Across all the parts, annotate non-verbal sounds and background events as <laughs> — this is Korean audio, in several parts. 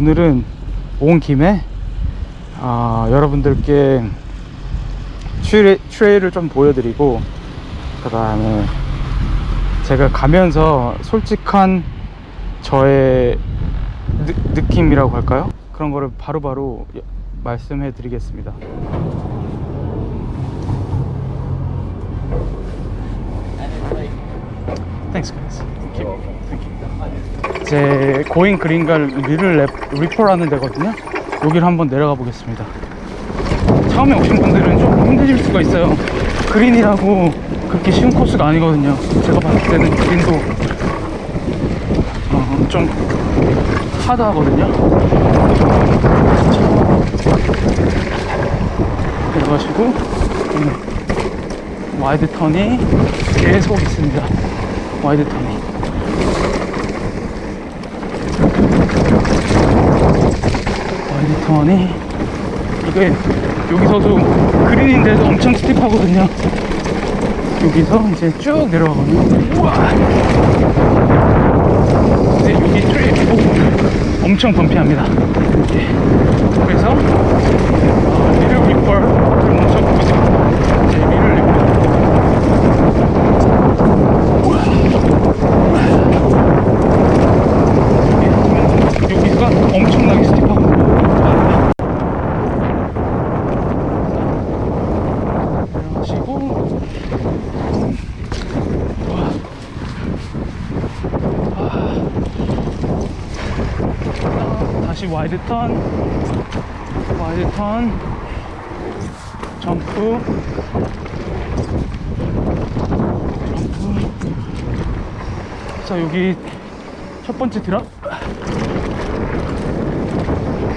오늘은 온 김에 아, 여러분들께 트레, 트레일을 좀 보여드리고 그 다음에 제가 가면서 솔직한 저의 느, 느낌이라고 할까요? 그런 거를 바로바로 여- 말씀해 드리겠습니다 제 고인 green갈 Little Rip, Ripper라는 데거든요. 여기를 한번 내려가 보겠습니다. 처음에 오신 분들은 좀 힘드실 수가 있어요. green이라고 그렇게 쉬운 코스가 아니거든요. 제가 봤을 때는 green도 어, 좀 hard하거든요. 내려가시고 음, wide turn이 계속 있습니다. wide turn이 wide turn이? 이게 여기서도 green인데도 엄청 steep하거든요. 여기서 이제 쭉 내려가거든요. 우와! 이제 여기 오, 엄청 bumpy합니다. 예. 그래서 어, Little Ripper를 멈춰보고 있습니다. 이제 리를 리퍼 이게 여기가 엄청나게 스티프하거든요 내려가시고 다시 와이드 턴. 와이드 턴. 점프. 점프. 자 여기 첫 번째 드랍 거의 이게 밑으로 내려가거든요 이게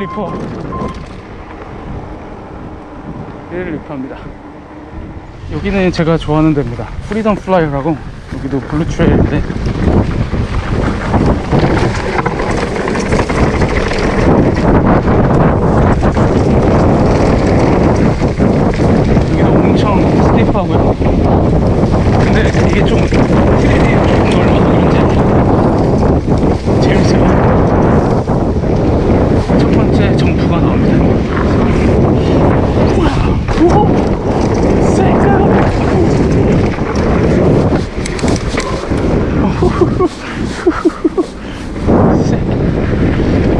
Ripper. Little Ripper입니다. 여기는 제가 좋아하는 데입니다. Freedom Flyer라고 여기도 blue trail인데 여기도 엄청 steep하고요 근데 이게 좀 trail이 조금 넓어서 그런지 재밌어요 첫 번째 점프가 나옵니다 우와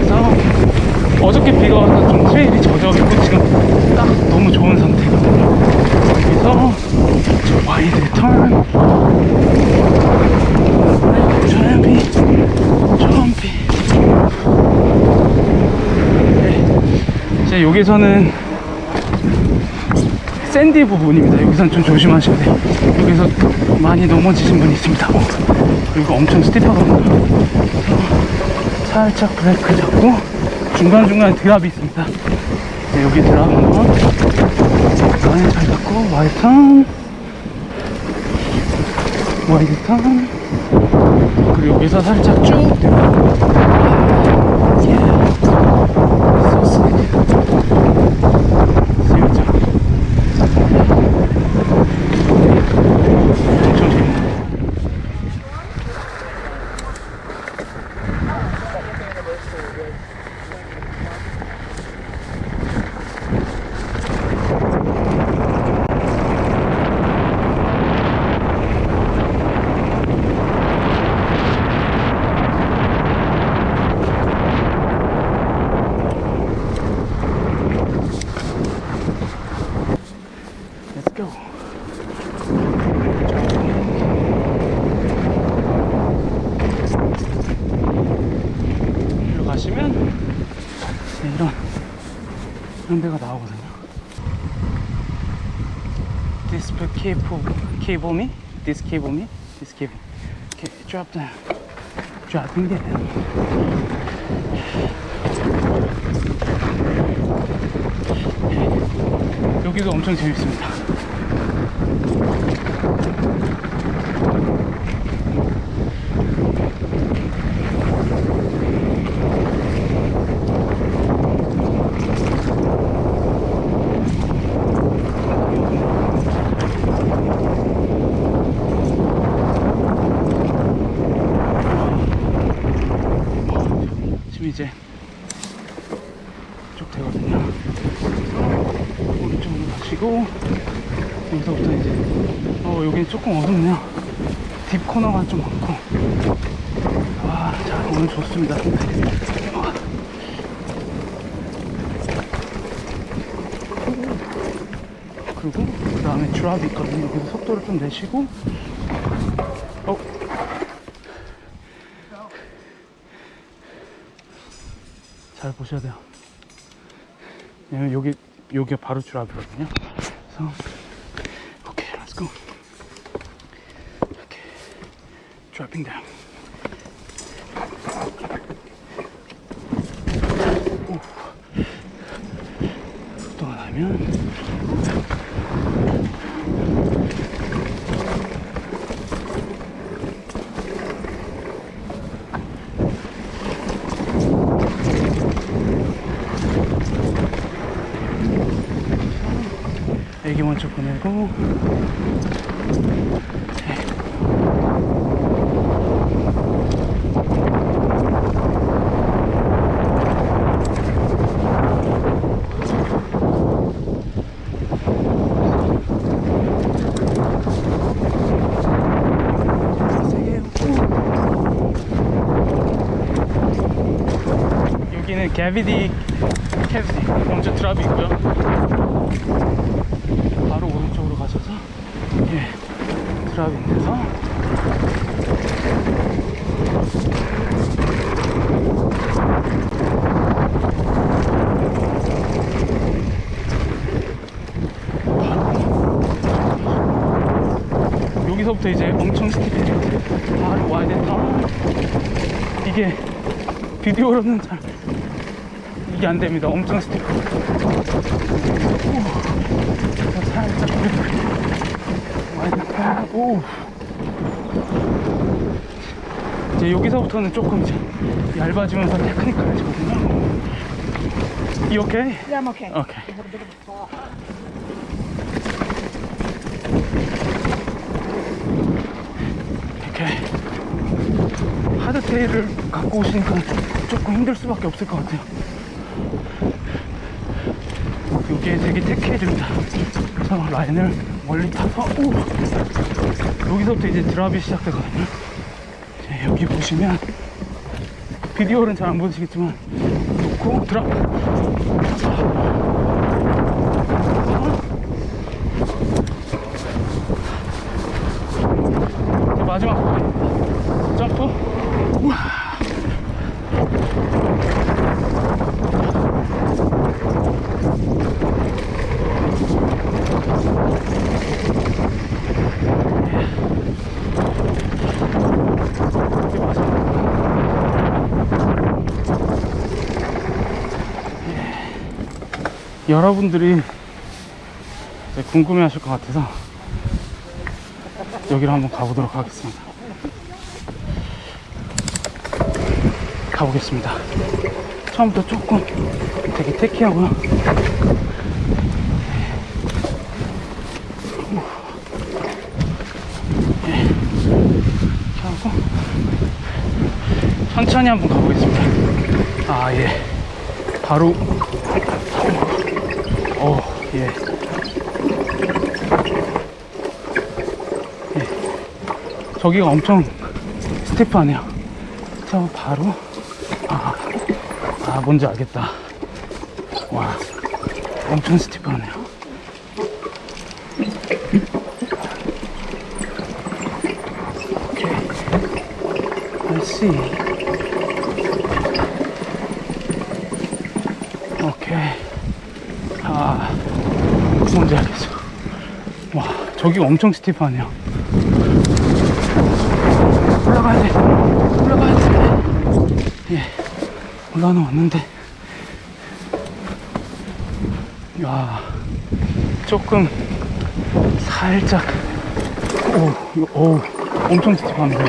그래서 어저께 비가 와서 좀 trail이 젖어 있고 지금 딱 너무 좋은 상태거든요 여기서 저 wide turn jumpy jumpy 네. 이제 여기서는 sandy 부분입니다. 여기선 좀 조심하셔야 돼요. 여기서 많이 넘어지신 분이 있습니다. 오, 그리고 엄청 steep하거든요. 그래서 살짝 브레이크 잡고 중간중간 drop이 있습니다. 네, 여기 drop 한번 많이 잘 잡고 wide turn 와이드 턴 그리고 여기서 살짝 쭉 내려가고 예. So slick. 살짝 엄청 재밌네. Let's go. 일로 가시면 네, 이런 이런 데가 나오거든요. This cable, cable me, this cable me, this cable. Okay, drop down, dropping down. 여기도 엄청 재밌습니다. 보이고 여기서부터 이제 어 여기 조금 어둡네요. 딥 코너가 좀 많고. 아, 와자 오늘 좋습니다. 그리고 그 다음에 드랍이 있거든요. 여기서 속도를 좀 내시고. 어 잘 보셔야 돼요. 왜냐면 여기 여기가 바로 드랍이거든요. 그래서 오케이, let's go. 오케이, dropping down. 오. 속도 애기 먼저 보내고. 여기는 캐비디 캐비디 먼저 드랍이 있고요. 바로 오른쪽으로 가셔서 예 드랍인 데서. 바로 여기서부터 이제 엄청 스티프해요 바로 와야 된다. 이게 비디오로는 잘 이게 안 됩니다 엄청 스티프 살짝 될까? 오. 이제 여기서부터는 조금 이제 얇아지면서 테크니컬해지거든요. You okay? Yeah, I'm okay. 이렇게 하드테일을 갖고 오시니까 조금 힘들 수밖에 없을 것 같아요. 이게 되게 테크해집니다. 그래서 라인을 멀리 타서 오! 여기서부터 이제 드랍이 시작되거든요. 여기 보시면 비디오는 잘 안 보시겠지만 놓고 드랍 마지막 점프 우와. 이게 마지막 예. 여러분들이 궁금해 하실 것 같아서 여기를 한번 가보도록 하겠습니다. 가보겠습니다. 처음부터 조금 되게 테키하고요. 예. 하고 천천히 한번 가보겠습니다. 아 예. 바로 어 예. 예. 저기가 엄청 스티프하네요. 저 바로 아, 아 뭔지 알겠다. 와 엄청 스티프하네요. 오케이. I see. 오케이. 아, 뭔지 알겠어. 와, 저기 엄청 스티프하네요. 올라가야 돼. 올라가야 돼. 예. 올라는 왔는데. 야, 조금 살짝. 오, 오, 엄청 스티프합니다. 오,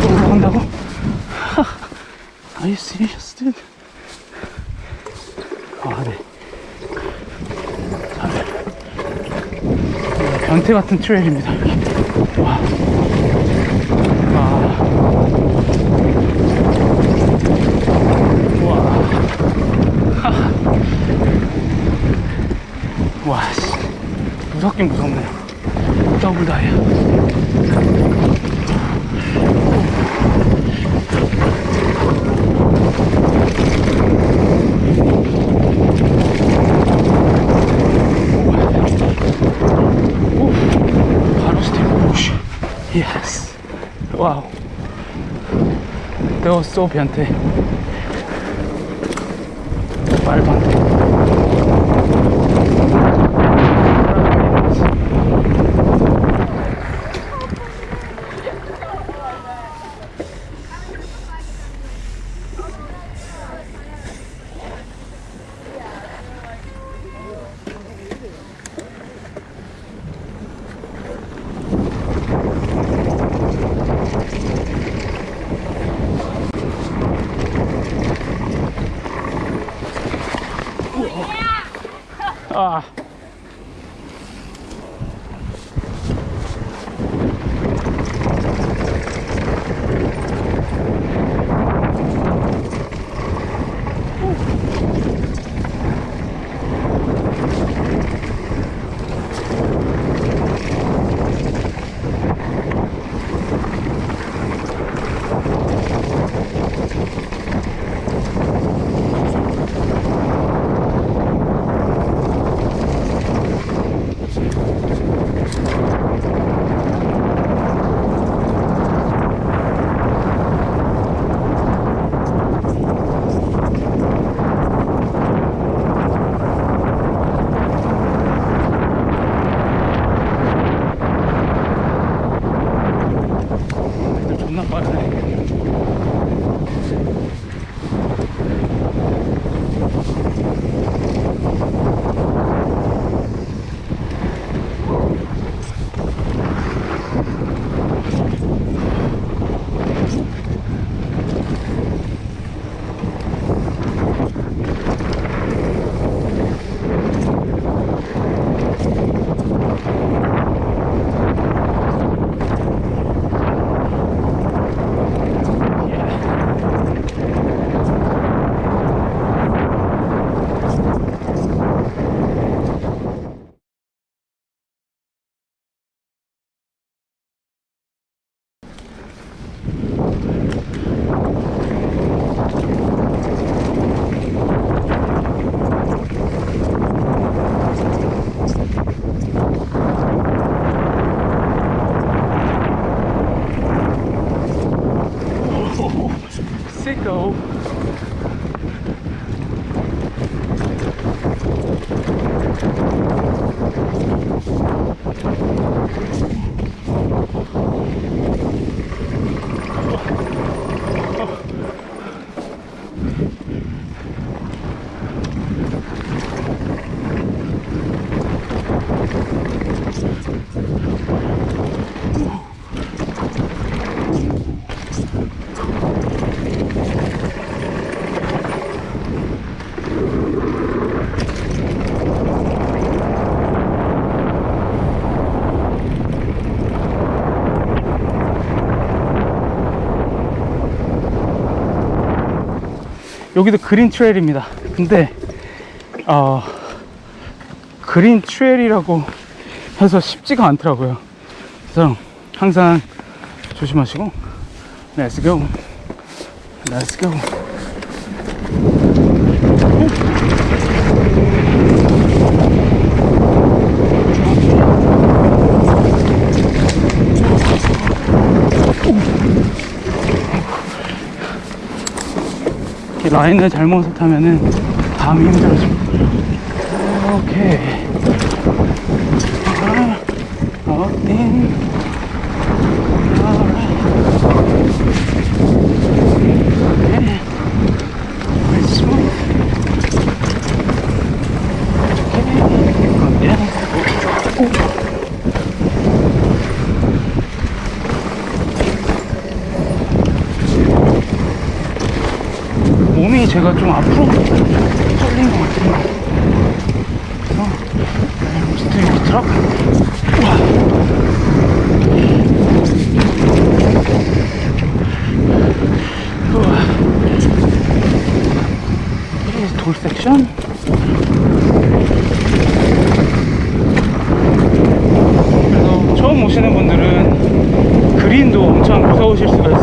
또 올라간다고? Are you serious? 아, 네. 아, 네. 변태 같은 트레일입니다. 와. 와. 와. <laughs> 와, 씨. 무섭긴 무섭네요. 더블 다이아. 오, 바로 스텝 푸시. 예스. 와우. That was so 변태. 말도 안 여기도 그린 트레일입니다. 근데 어, 그린 트레일이라고 해서 쉽지가 않더라고요. 그래서 항상 조심하시고 Let's go. Let's go. 라인을 잘못 타면은 다음이 힘들어져. 오케이. 아, 어딘. 많이 제가 좀 앞으로 쏠린 것 같아요 그래서 스트링 트럭 우와. 돌 섹션? 그래서 처음 오시는 분들은 green도 엄청 무서우실 수가